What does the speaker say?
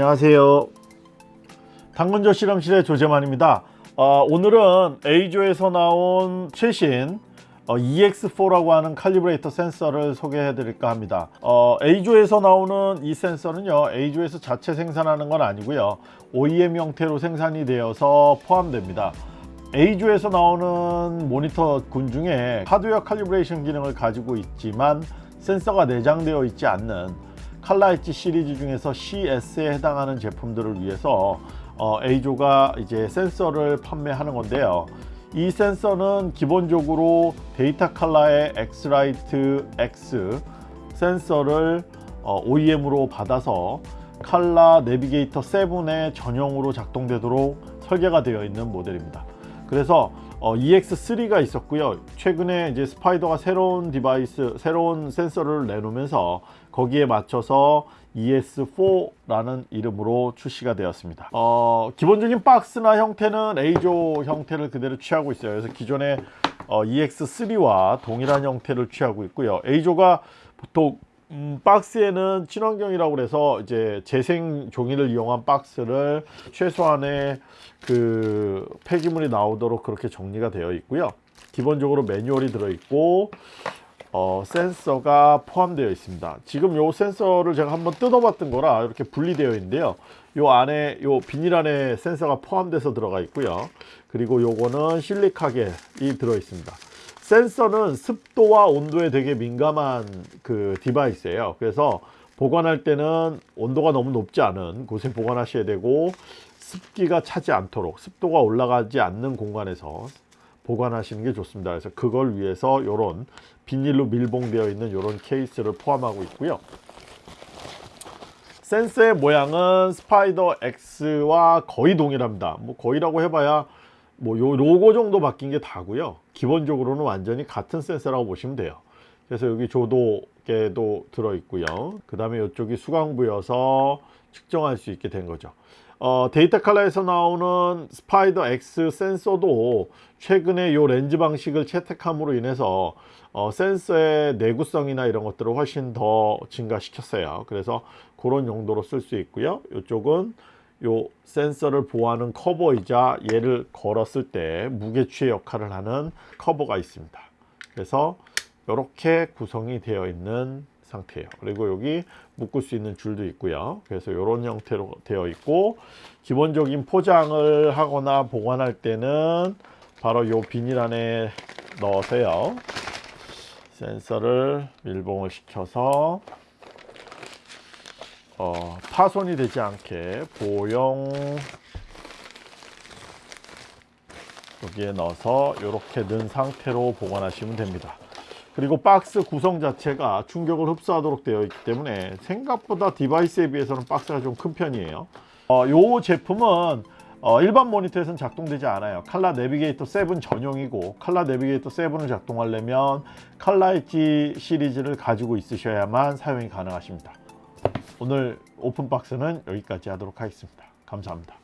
안녕하세요. 당근조 실험실의 조재만입니다. 어, 오늘은 A조에서 나온 최신 어, EX4라고 하는 칼리브레이터 센서를 소개해 드릴까 합니다. 어, A조에서 나오는 이 센서는요 A조에서 자체 생산하는 건 아니고요 OEM 형태로 생산이 되어서 포함됩니다. A조에서 나오는 모니터 군 중에 하드웨어 칼리브레이션 기능을 가지고 있지만 센서가 내장되어 있지 않는 칼라 엣지 시리즈 중에서 CS에 해당하는 제품들을 위해서 어, EIZO가 이제 센서를 판매하는 건데요. 이 센서는 기본적으로 데이터 칼라의 엑스라이트 X 센서를 어, OEM으로 받아서 ColorNavigator 7의 전용으로 작동되도록 설계가 되어 있는 모델입니다. 그래서 어, EX3가 있었고요. 최근에 이제 Spyder가 새로운 device, 새로운 센서를 내놓으면서 거기에 맞춰서 ES4라는 이름으로 출시가 되었습니다. 어, 기본적인 박스나 형태는 A조 형태를 그대로 취하고 있어요. 그래서 기존의 어, EX3와 동일한 형태를 취하고 있고요. A조가 보통 음, 박스에는 친환경이라고 그래서 이제 재생 종이를 이용한 박스를 최소한의 그 폐기물이 나오도록 그렇게 정리가 되어 있고요. 기본적으로 매뉴얼이 들어 있고 어, 센서가 포함되어 있습니다. 지금 요 센서를 제가 한번 뜯어 봤던 거라 이렇게 분리되어 있는데요. 요 안에 요 비닐 안에 센서가 포함돼서 들어가 있고요. 그리고 요거는 실리카겔이 들어 있습니다. 센서는 습도와 온도에 되게 민감한 그 device예요. 그래서 보관할 때는 온도가 너무 높지 않은 곳에 보관하셔야 되고 습기가 차지 않도록 습도가 올라가지 않는 공간에서 보관하시는 게 좋습니다. 그래서 그걸 위해서 이런 비닐로 밀봉되어 있는 이런 케이스를 포함하고 있고요. 센서의 모양은 스파이더 X와 거의 동일합니다. 뭐 거의라고 해봐야 뭐 요 로고 정도 바뀐 게 다고요. 기본적으로는 완전히 같은 센서라고 보시면 돼요. 그래서 여기 조도계도 들어 있고요. 그 다음에 이쪽이 수광부여서 측정할 수 있게 된 거죠. 어, 데이터 칼라에서 나오는 Spyder X 센서도 최근에 이 렌즈 방식을 채택함으로 인해서 어, 센서의 내구성이나 이런 것들을 훨씬 더 증가시켰어요. 그래서 그런 용도로 쓸 수 있고요. 이쪽은 요 센서를 보호하는 커버이자 얘를 걸었을 때 무게추의 역할을 하는 커버가 있습니다. 그래서 이렇게 구성이 되어 있는 상태예요. 그리고 여기 묶을 수 있는 줄도 있고요. 그래서 이런 형태로 되어 있고 기본적인 포장을 하거나 보관할 때는 바로 이 비닐 안에 넣으세요. 센서를 밀봉을 시켜서 어, 파손이 되지 않게 보형 여기에 넣어서 이렇게 넣은 상태로 보관하시면 됩니다. 그리고 박스 구성 자체가 충격을 흡수하도록 되어 있기 때문에 생각보다 디바이스에 비해서는 박스가 좀 큰 편이에요. 어, 이 제품은 어, 일반 모니터에서는 작동되지 않아요. 칼라 내비게이터 7 전용이고 칼라 내비게이터 7을 작동하려면 칼라 엣지 시리즈를 가지고 있으셔야만 사용이 가능하십니다 오늘 오픈박스는 여기까지 하도록 하겠습니다. 감사합니다